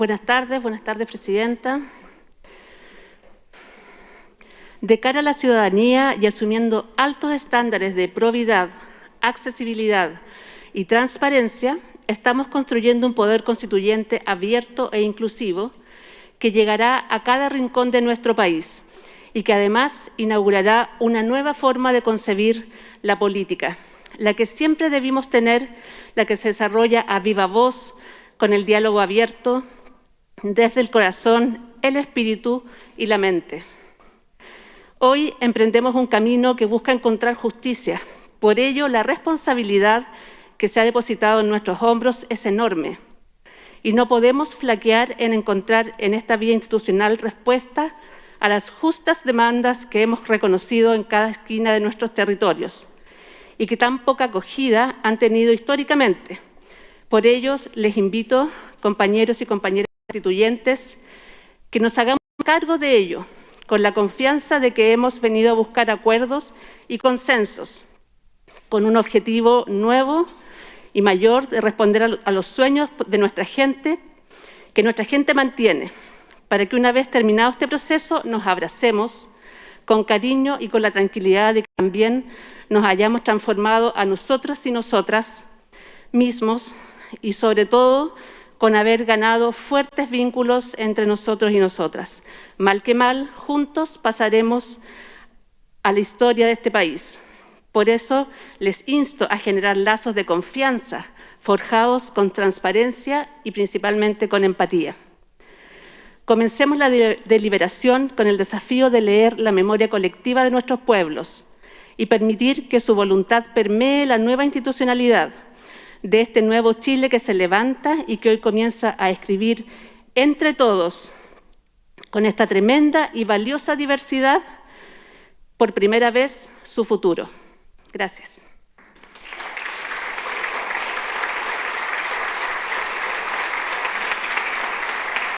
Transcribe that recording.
Buenas tardes, buenas tardes, Presidenta. De cara a la ciudadanía y asumiendo altos estándares de probidad, accesibilidad y transparencia, estamos construyendo un poder constituyente abierto e inclusivo que llegará a cada rincón de nuestro país y que además inaugurará una nueva forma de concebir la política, la que siempre debimos tener, la que se desarrolla a viva voz, con el diálogo abierto, desde el corazón, el espíritu y la mente. Hoy emprendemos un camino que busca encontrar justicia. Por ello, la responsabilidad que se ha depositado en nuestros hombros es enorme y no podemos flaquear en encontrar en esta vía institucional respuesta a las justas demandas que hemos reconocido en cada esquina de nuestros territorios y que tan poca acogida han tenido históricamente. Por ello, les invito, compañeros y compañeras constituyentes, que nos hagamos cargo de ello, con la confianza de que hemos venido a buscar acuerdos y consensos, con un objetivo nuevo y mayor de responder a los sueños de nuestra gente, que nuestra gente mantiene, para que una vez terminado este proceso nos abracemos con cariño y con la tranquilidad de que también nos hayamos transformado a nosotras y nosotras mismos y sobre todo con haber ganado fuertes vínculos entre nosotros y nosotras. Mal que mal, juntos pasaremos a la historia de este país. Por eso les insto a generar lazos de confianza forjados con transparencia y principalmente con empatía. Comencemos la deliberación con el desafío de leer la memoria colectiva de nuestros pueblos y permitir que su voluntad permee la nueva institucionalidad de este nuevo Chile que se levanta y que hoy comienza a escribir entre todos, con esta tremenda y valiosa diversidad, por primera vez su futuro. Gracias.